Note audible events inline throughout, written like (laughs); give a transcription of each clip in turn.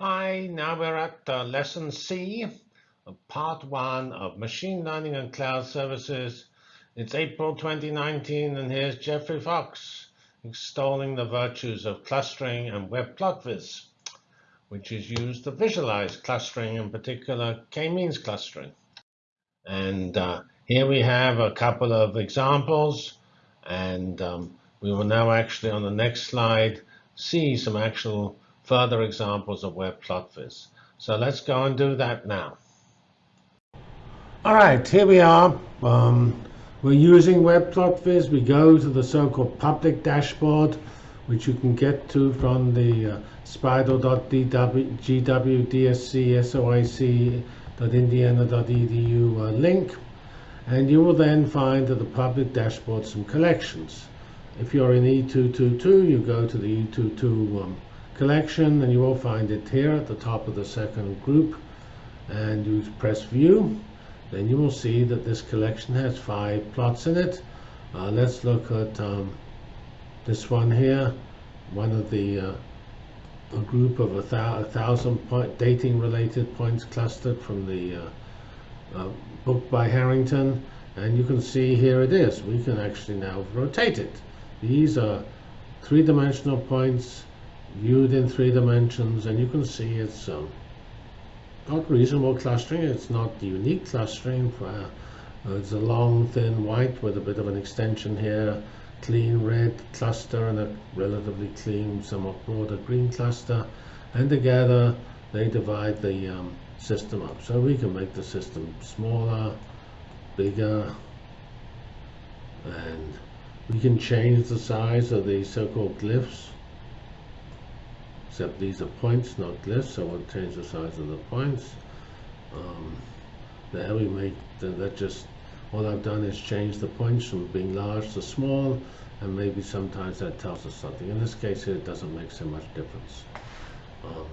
Hi, now we're at uh, lesson C part one of machine learning and cloud services. It's April 2019, and here's Geoffrey Fox extolling the virtues of clustering and web plotviz, which is used to visualize clustering, in particular k-means clustering. And uh, here we have a couple of examples, and um, we will now actually on the next slide see some actual further examples of web plotviz. So let's go and do that now. All right, here we are. Um, we're using web plotviz. We go to the so-called public dashboard, which you can get to from the uh, uh, link. And you will then find at the public dashboard some collections. If you're in E222, you go to the E22 um, collection and you will find it here at the top of the second group. And you press view then you will see that this collection has five plots in it. Uh, let's look at um, this one here one of the uh, a group of a, thou a, thousand point dating related points clustered from the uh, uh, book by Harrington. And you can see here it is. We can actually now rotate it. These are three-dimensional points viewed in three dimensions and you can see it's um, got reasonable clustering. It's not unique clustering. For, uh, it's a long thin white with a bit of an extension here. Clean red cluster and a relatively clean somewhat broader green cluster. And together they divide the um, system up. So we can make the system smaller bigger and we can change the size of the so-called glyphs except these are points, not glyphs, so we'll change the size of the points. Um, there we make, that just, all I've done is change the points from being large to small, and maybe sometimes that tells us something. In this case it doesn't make so much difference. Um,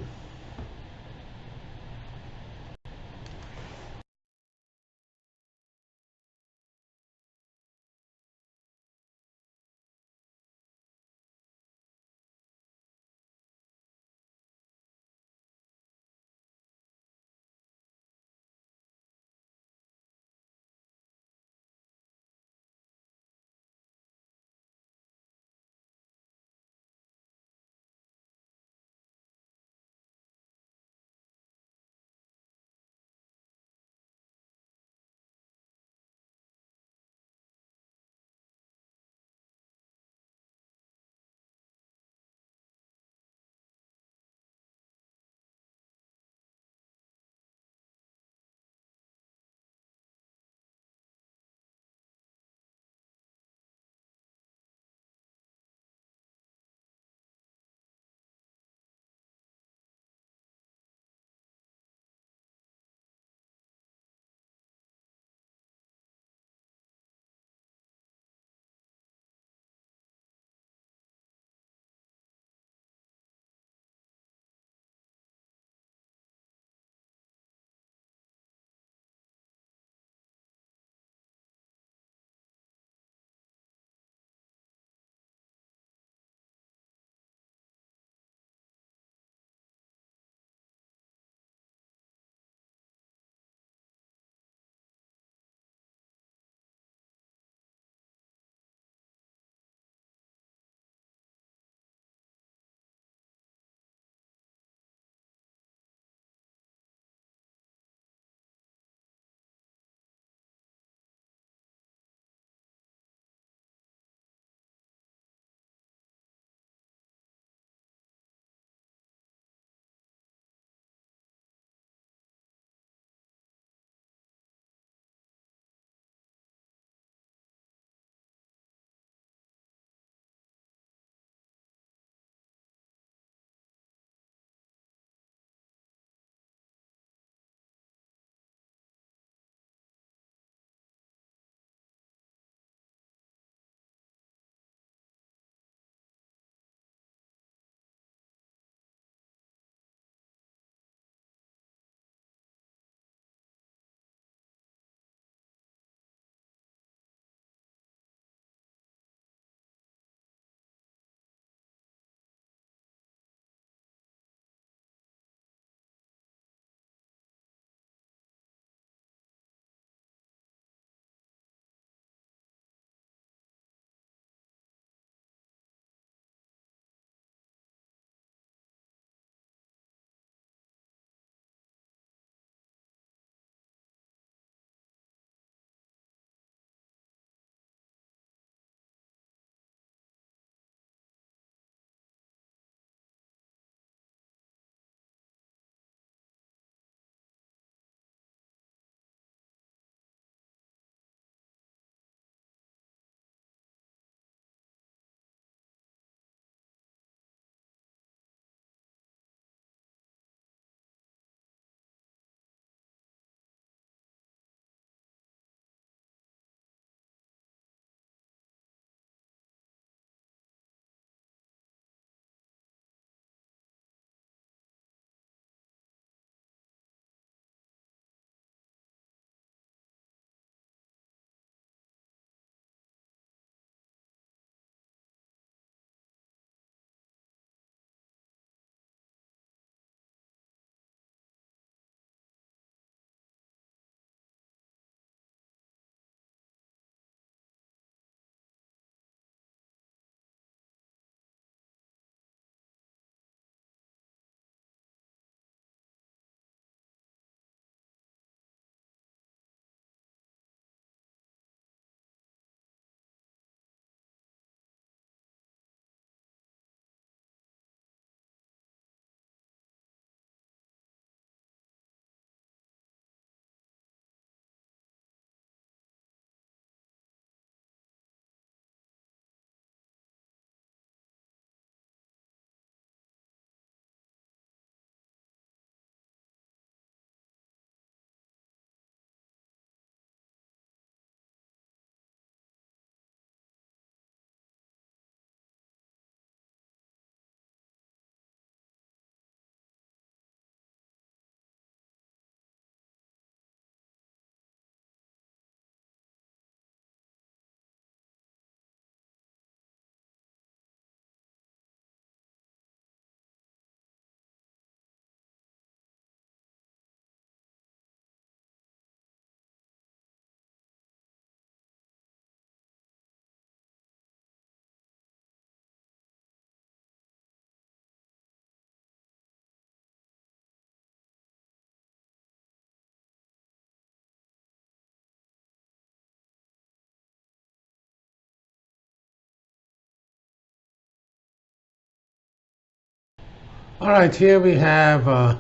All right, here we have uh,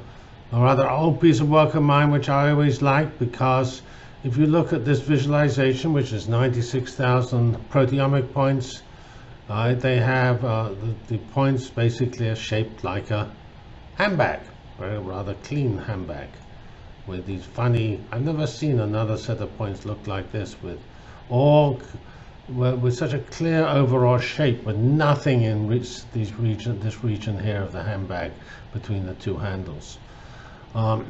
a rather old piece of work of mine, which I always like because if you look at this visualization, which is 96,000 proteomic points, uh, they have uh, the, the, points basically are shaped like a handbag, very rather clean handbag with these funny, I've never seen another set of points look like this with all with such a clear overall shape with nothing in these region, this region here of the handbag between the two handles. Um,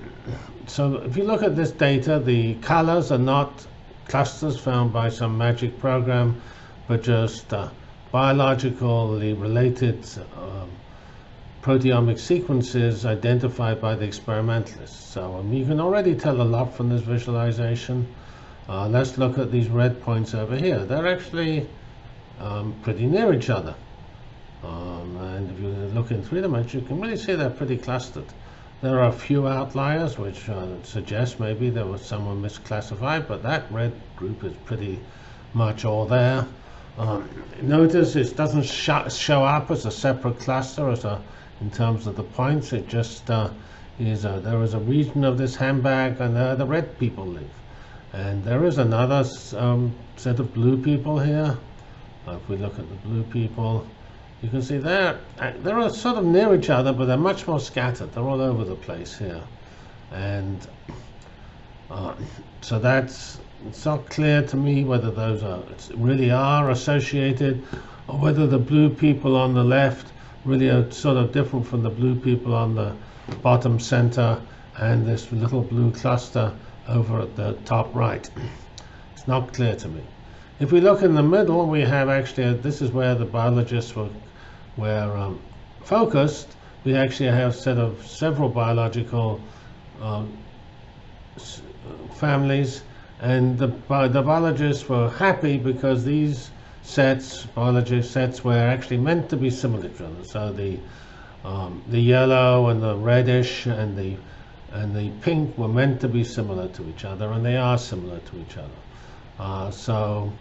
so if you look at this data, the colors are not clusters found by some magic program, but just uh, biologically related um, proteomic sequences identified by the experimentalists. So um, you can already tell a lot from this visualization. Uh, let's look at these red points over here. They're actually um, pretty near each other. Um, and if you look in three dimensions, you can really see they're pretty clustered. There are a few outliers which uh, suggest maybe there was someone misclassified, but that red group is pretty much all there. Um, notice it doesn't sh show up as a separate cluster as a, in terms of the points. It just uh, is a, there is a region of this handbag and there the red people live. And there is another um, set of blue people here. If we look at the blue people, you can see they're, uh, they're sort of near each other, but they're much more scattered. They're all over the place here. And uh, so that's it's not clear to me whether those are really are associated or whether the blue people on the left really are sort of different from the blue people on the bottom center and this little blue cluster over at the top right. It's not clear to me. If we look in the middle, we have actually, this is where the biologists were, were um, focused. We actually have set of several biological um, families and the, the biologists were happy because these sets, biology sets, were actually meant to be similar to. So the um, the yellow and the reddish and the and the pink were meant to be similar to each other, and they are similar to each other. Uh, so.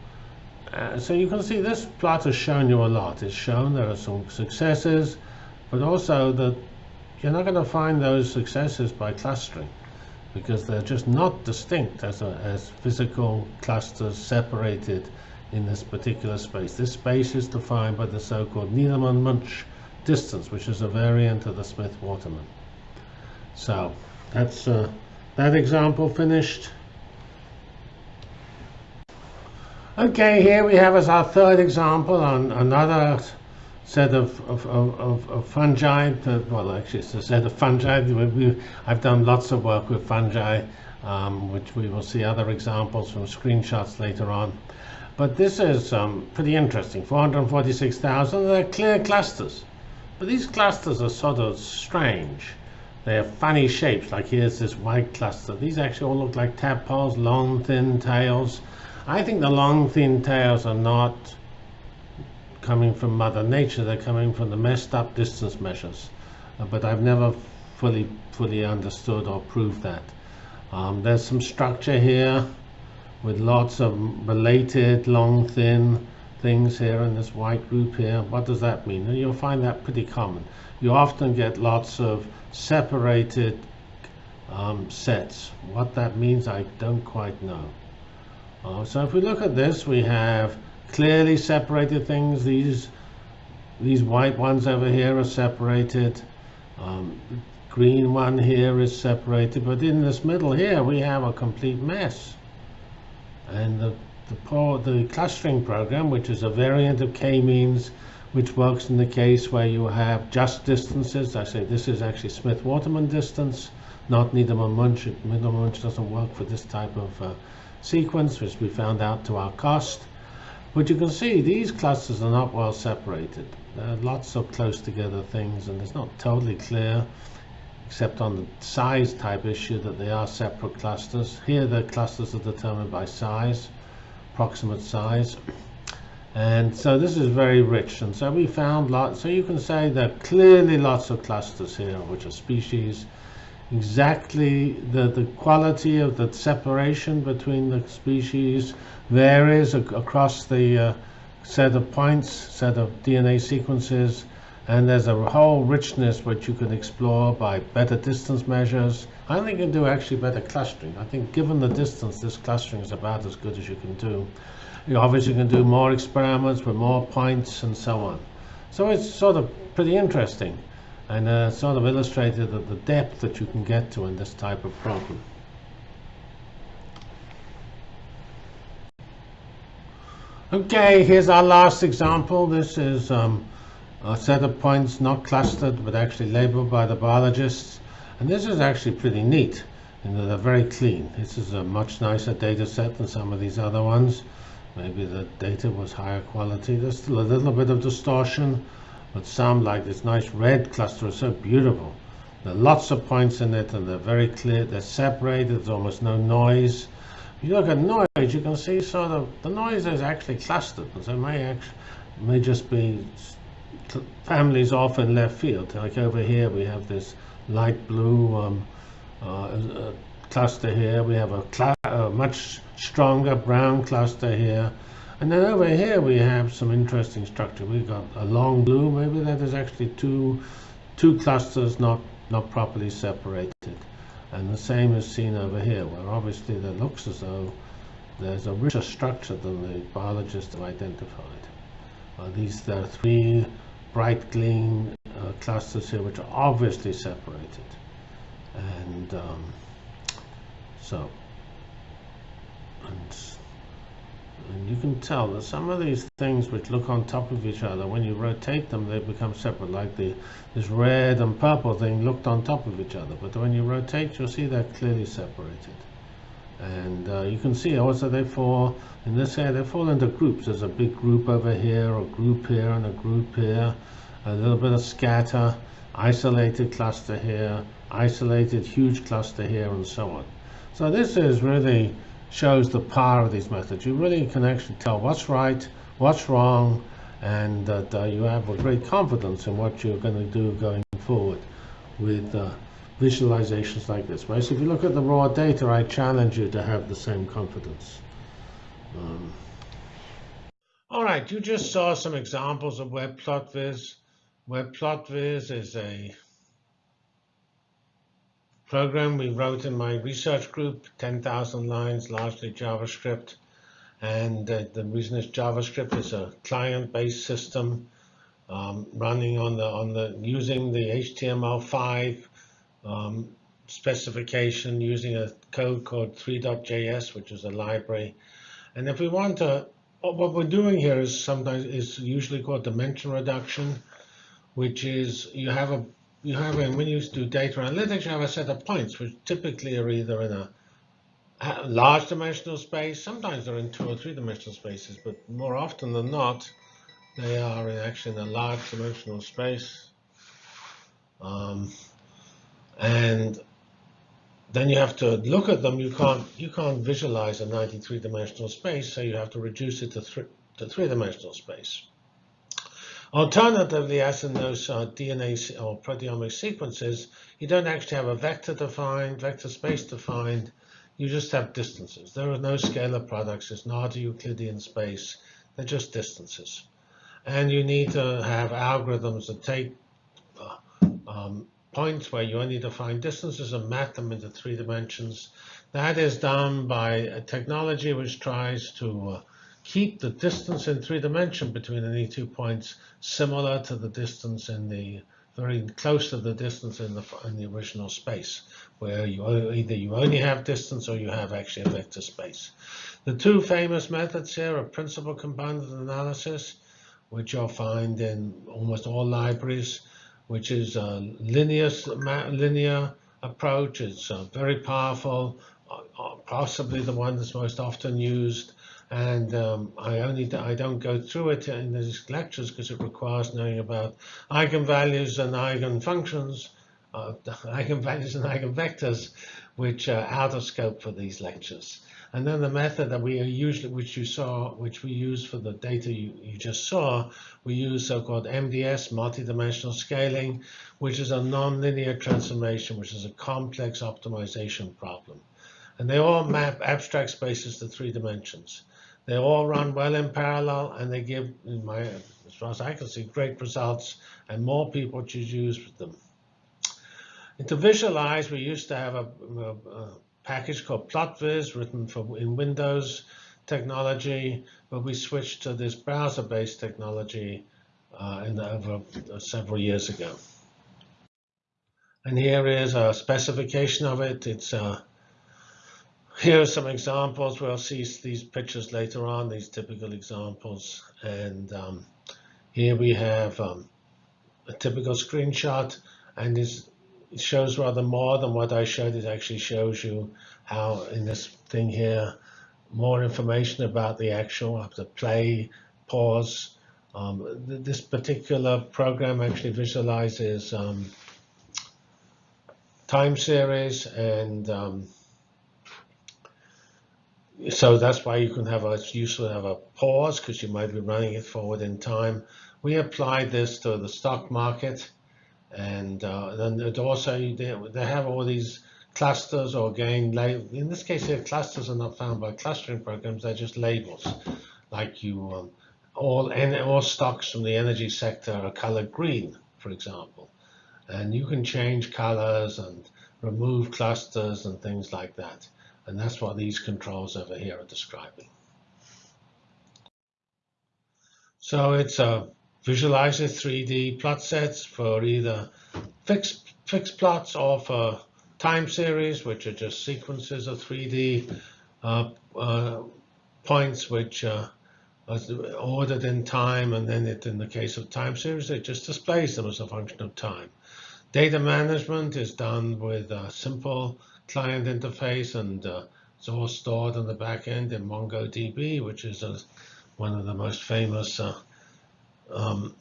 Uh, so you can see this plot has shown you a lot. It's shown there are some successes, but also that you're not going to find those successes by clustering because they're just not distinct as, a, as physical clusters separated in this particular space. This space is defined by the so-called Needleman-Wunsch distance, which is a variant of the Smith-Waterman. So that's uh, that example finished. Okay, here we have as our third example on another set of, of, of, of fungi, well actually it's a set of fungi, we, I've done lots of work with fungi, um, which we will see other examples from screenshots later on. But this is um, pretty interesting, 446,000, they're clear clusters. But these clusters are sort of strange. They have funny shapes, like here's this white cluster. These actually all look like tadpoles, long, thin tails. I think the long, thin tails are not coming from Mother Nature, they're coming from the messed up distance measures. Uh, but I've never fully, fully understood or proved that. Um, there's some structure here with lots of related long, thin things here in this white group here. What does that mean? And you'll find that pretty common. You often get lots of separated um, sets. What that means, I don't quite know. Uh, so if we look at this, we have clearly separated things. These these white ones over here are separated. Um, green one here is separated, but in this middle here we have a complete mess. And the the, the clustering program, which is a variant of k-means, which works in the case where you have just distances. I say this is actually Smith-Waterman distance, not Needleman-Wunsch. Needleman-Wunsch doesn't work for this type of uh, sequence, which we found out to our cost. But you can see these clusters are not well separated. There are lots of close together things and it's not totally clear except on the size type issue that they are separate clusters. Here the clusters are determined by size, approximate size. And so this is very rich. And so we found lots, so you can say there are clearly lots of clusters here, which are species. Exactly the, the quality of the separation between the species varies ac across the uh, set of points, set of DNA sequences. And there's a whole richness which you can explore by better distance measures. I think you can do actually better clustering. I think given the distance, this clustering is about as good as you can do. You obviously can do more experiments with more points and so on. So it's sort of pretty interesting and uh, sort of illustrated the, the depth that you can get to in this type of problem. Okay, here's our last example. This is um, a set of points not clustered but actually labeled by the biologists. And this is actually pretty neat and they're very clean. This is a much nicer data set than some of these other ones. Maybe the data was higher quality. There's still a little bit of distortion, but some like this nice red cluster is so beautiful. There are lots of points in it and they're very clear. They're separated. There's almost no noise. If you look at noise, you can see sort of the noise is actually clustered. So it may actually may just be families off in left field. Like over here, we have this light blue um, uh, uh, cluster here. We have a, a, much stronger brown cluster here. And then over here, we have some interesting structure. We've got a long blue. Maybe that is actually two, two clusters not, not properly separated. And the same is seen over here, where obviously that looks as though there's a richer structure than the biologists have identified. Uh, these are three bright green clusters here which are obviously separated. And um, so and, and you can tell that some of these things which look on top of each other when you rotate them they become separate like the this red and purple thing looked on top of each other. But when you rotate you'll see they're clearly separated. And uh, you can see also they fall in this area they fall into groups. There's a big group over here a group here and a group here a little bit of scatter isolated cluster here isolated huge cluster here and so on so this is really shows the power of these methods you really can actually tell what's right what's wrong and that uh, you have a great confidence in what you're going to do going forward with uh, visualizations like this. So if you look at the raw data, I challenge you to have the same confidence. Um, all right, you just saw some examples of WebPlotViz. Is a program we wrote in my research group, 10,000 lines, largely JavaScript. And uh, the reason is JavaScript is a client-based system um, running on the on the using the HTML5 um, specification using a code called three.js, which is a library. And if we want to, what we're doing here is sometimes is usually called dimension reduction, which is you have a you have a, when you do data analytics, you have a set of points, which typically are either in a large dimensional space. Sometimes they're in two or three dimensional spaces, but more often than not, they are in actually in a large dimensional space. Um, and then you have to look at them. You can't you can't visualize a 93 dimensional space, so you have to reduce it to, th to three dimensional space. Alternatively, as in those uh, DNA or proteomic sequences, you don't actually have a vector defined, vector space defined. You just have distances. There are no scalar products. It's not a Euclidean space. They're just distances. And you need to have algorithms that take uh, um, points where you only define distances and map them into three dimensions. That is done by a technology which tries to uh, keep the distance in three dimension between any two points similar to the distance in the very close to the distance in the in the original space, where you either you only have distance or you have actually a vector space. The two famous methods here are principal component analysis, which you'll find in almost all libraries, which is a linear, linear approach. It's uh, very powerful, uh, uh, possibly the one that's most often used. And um, I only I don't go through it in these lectures because it requires knowing about eigenvalues and eigenfunctions, uh, (laughs) eigenvalues and eigenvectors, which are out of scope for these lectures. And then the method that we usually, which you saw, which we use for the data you, you just saw, we use so-called MDS, multidimensional scaling, which is a nonlinear transformation, which is a complex optimization problem. And they all map abstract spaces to three dimensions. They all run well in parallel, and they give, my as far as I can see, great results and more people should use them. And to visualize, we used to have a, a, a package called PlotViz written for in Windows technology, but we switched to this browser-based technology uh, in the, over uh, several years ago. And here is a specification of it. It's uh, here are some examples. We'll see these pictures later on, these typical examples. And um, here we have um, a typical screenshot, and this it shows rather more than what I showed. It actually shows you how in this thing here, more information about the actual, to play, pause. Um, th this particular program actually visualizes um, time series and um, so that's why you can have a, to have a pause because you might be running it forward in time. We applied this to the stock market and uh, then it also they, they have all these clusters or again, in this case here, clusters are not found by clustering programs, they're just labels. Like you, um, all, all stocks from the energy sector are colored green, for example. And you can change colors and remove clusters and things like that. And that's what these controls over here are describing. So it's a visualizer 3D plot sets for either fixed, fixed plots or for time series, which are just sequences of 3D uh, uh, points which uh, are ordered in time, and then it, in the case of time series, it just displays them as a function of time. Data management is done with a simple client interface, and uh, it's all stored on the back end in MongoDB, which is a, one of the most famous uh, um,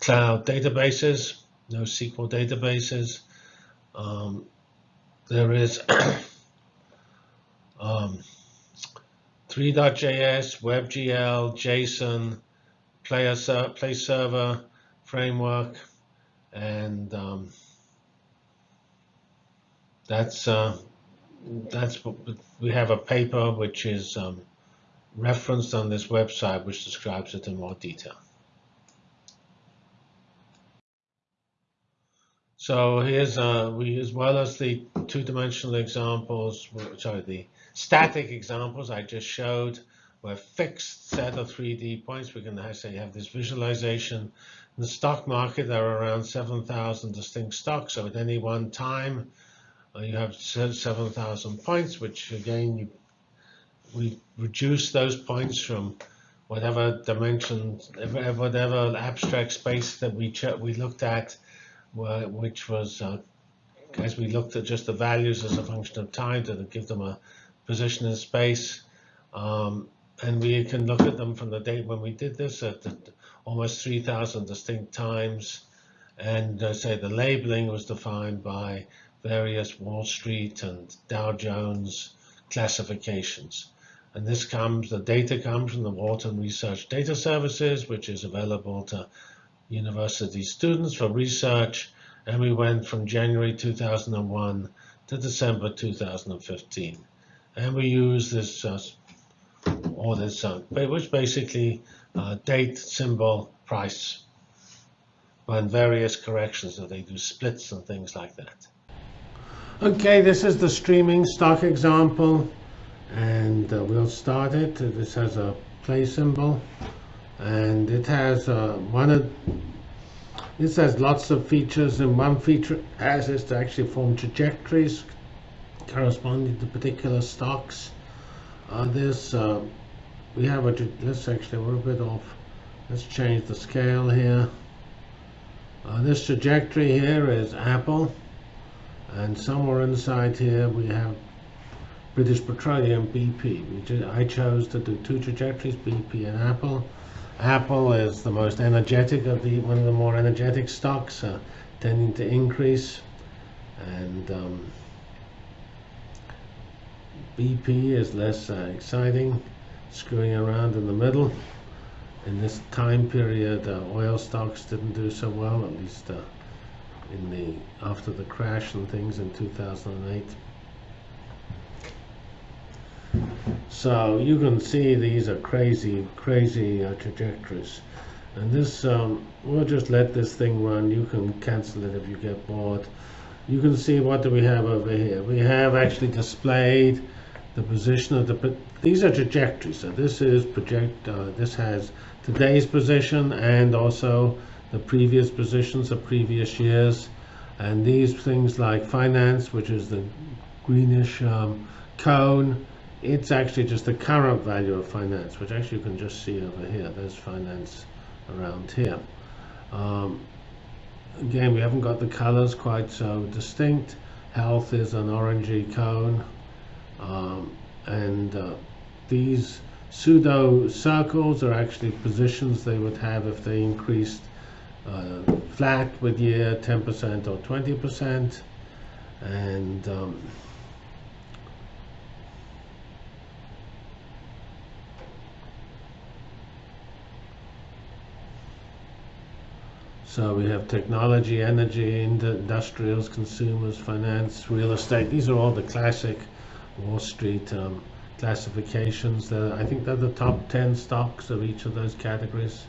cloud databases, NoSQL databases. Um, there is (coughs) um, three.js, WebGL, JSON, Play, Play Server framework, and um, that's uh, that's what we have a paper which is um, referenced on this website which describes it in more detail. So here's uh, we as well as the two-dimensional examples, sorry, the static examples I just showed, were fixed set of 3D points. We can say have this visualization. In the stock market, there are around 7,000 distinct stocks. So at any one time, you have 7,000 points, which again, you, we reduce those points from whatever dimension, whatever abstract space that we we looked at which was, uh, as we looked at just the values as a function of time to give them a position in space. Um, and we can look at them from the date when we did this at almost 3,000 distinct times. And uh, say the labeling was defined by various Wall Street and Dow Jones classifications. And this comes, the data comes from the Wharton Research Data Services, which is available to university students for research, and we went from January 2001 to December 2015. And we use this, uh, or this, uh, which basically uh, date, symbol, price, and various corrections that they do splits and things like that. Okay, this is the streaming stock example, and uh, we'll start it. This has a play symbol and it has uh, one of this has lots of features and one feature has is to actually form trajectories corresponding to particular stocks. Uh, this uh, we have a let's actually we're a bit off. Let's change the scale here. Uh, this trajectory here is Apple and somewhere inside here we have British Petroleum BP I chose to do two trajectories BP and Apple. Apple is the most energetic of the one of the more energetic stocks, uh, tending to increase, and um, BP is less uh, exciting, screwing around in the middle. In this time period, uh, oil stocks didn't do so well, at least uh, in the after the crash and things in 2008. So you can see these are crazy, crazy uh, trajectories. And this, um, we'll just let this thing run. You can cancel it if you get bored. You can see what do we have over here. We have actually displayed the position of the, these are trajectories. So this is project, uh, this has today's position and also the previous positions of previous years. And these things like finance, which is the greenish um, cone, it's actually just the current value of finance, which actually you can just see over here. There's finance around here. Um, again, we haven't got the colors quite so distinct. Health is an orangey cone. Um, and uh, these pseudo circles are actually positions they would have if they increased uh, flat with year 10% or 20%. And um, So we have technology, energy, industrials, consumers, finance, real estate. These are all the classic Wall Street um, classifications. I think they're the top 10 stocks of each of those categories.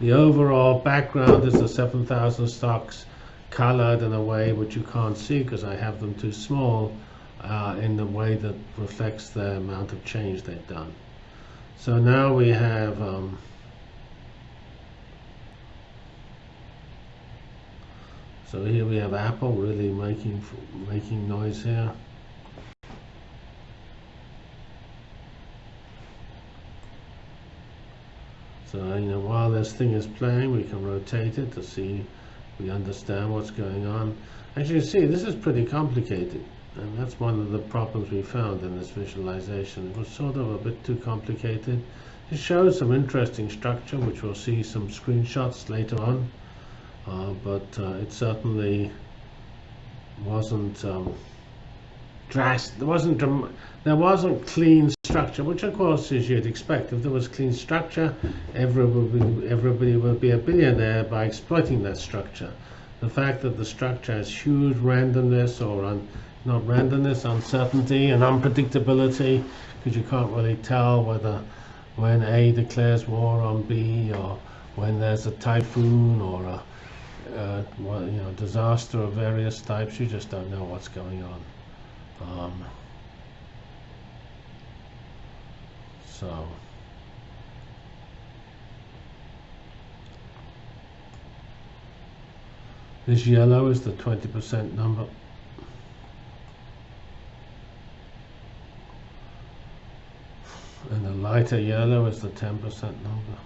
The overall background is the 7,000 stocks colored in a way which you can't see because I have them too small uh, in the way that reflects the amount of change they've done. So now we have um, So here we have Apple really making making noise here. So you know while this thing is playing we can rotate it to see we understand what's going on. As you see this is pretty complicated and that's one of the problems we found in this visualization. It was sort of a bit too complicated. It shows some interesting structure which we'll see some screenshots later on uh, but uh, it certainly wasn't um, drastic. There wasn't there wasn't clean structure, which of course is you'd expect. If there was clean structure, everybody would be, everybody would be a billionaire by exploiting that structure. The fact that the structure has huge randomness or un, not randomness, uncertainty and unpredictability, because you can't really tell whether when A declares war on B or when there's a typhoon or a you know, disaster of various types. You just don't know what's going on. Um, so. This yellow is the 20% number. And the lighter yellow is the 10% number.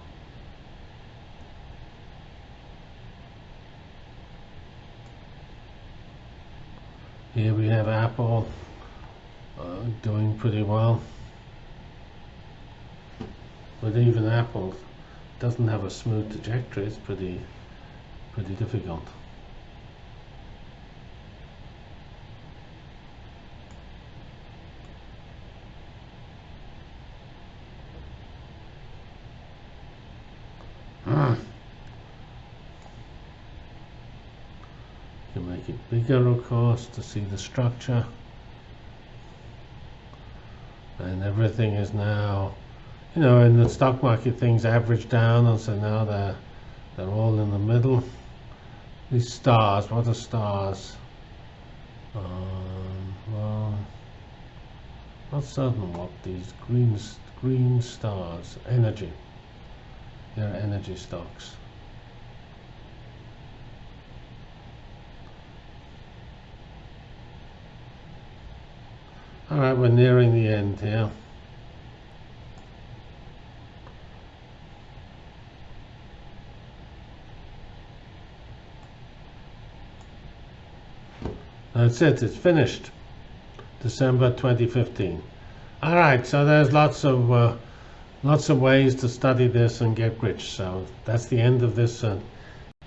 Here we have Apple uh, doing pretty well. But even Apple doesn't have a smooth trajectory. It's pretty, pretty difficult. Hmm. It bigger of course to see the structure and everything is now you know in the stock market things average down and so now they're they're all in the middle. These stars what are stars? Um, well not certain what these green green stars energy. They're energy stocks. All right, we're nearing the end here. That's it, it's finished. December 2015. All right, so there's lots of uh, lots of ways to study this and get rich. So that's the end of this uh,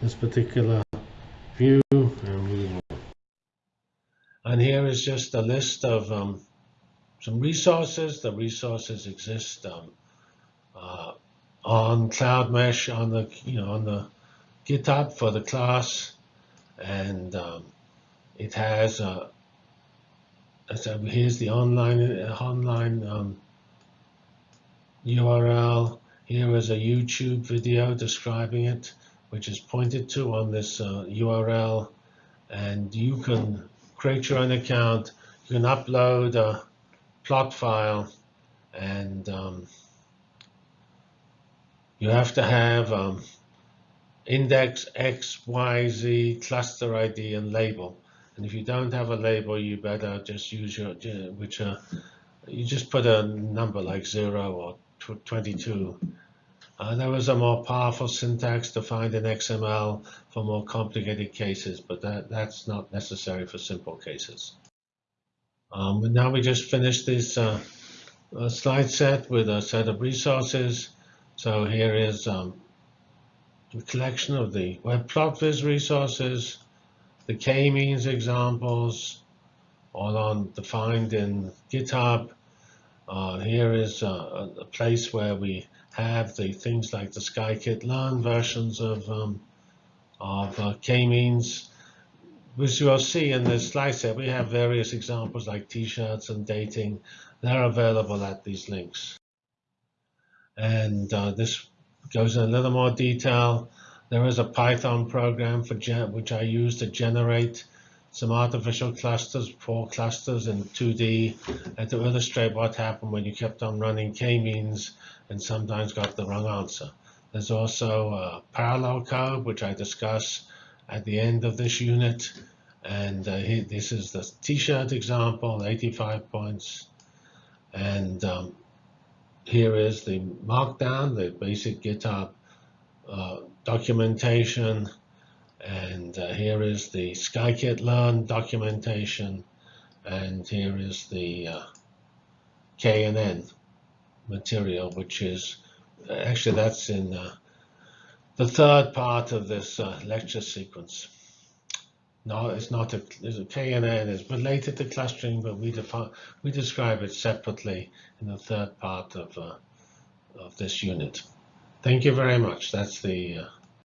this particular view. And, here is just a list of um, some resources. The resources exist um, uh, on Cloud Mesh on the you know on the GitHub for the class, and um, it has. Uh, so here's the online online um, URL. Here is a YouTube video describing it, which is pointed to on this uh, URL. And you can create your own account. You can upload a plot file and um, you have to have um, index X, Y, Z, cluster ID, and label. And if you don't have a label, you better just use your, which uh, you just put a number like zero or 22. Uh, there was a more powerful syntax defined in XML for more complicated cases, but that, that's not necessary for simple cases. Um, now we just finished this uh, uh, slide set with a set of resources. So here is um, the collection of the web plot viz resources, the k-means examples, all on defined in GitHub. Uh, here is uh, a place where we have the things like the scikit-learn versions of um, of uh, k-means. As you'll see in this slide set, we have various examples like t-shirts and dating. They're available at these links. And uh, this goes in a little more detail. There is a Python program for which I use to generate some artificial clusters, four clusters in 2D, and to illustrate what happened when you kept on running k-means and sometimes got the wrong answer. There's also a parallel code, which I discuss at the end of this unit. And uh, this is the t-shirt example, 85 points. And um, here is the markdown, the basic GitHub uh, documentation. And uh, here is the scikit-learn documentation. And here is the uh, KNN material, which is actually that's in uh, the third part of this uh, lecture sequence. No, it's not a, a KNN is related to clustering, but we define we describe it separately in the third part of uh, of this unit. Thank you very much. That's the uh,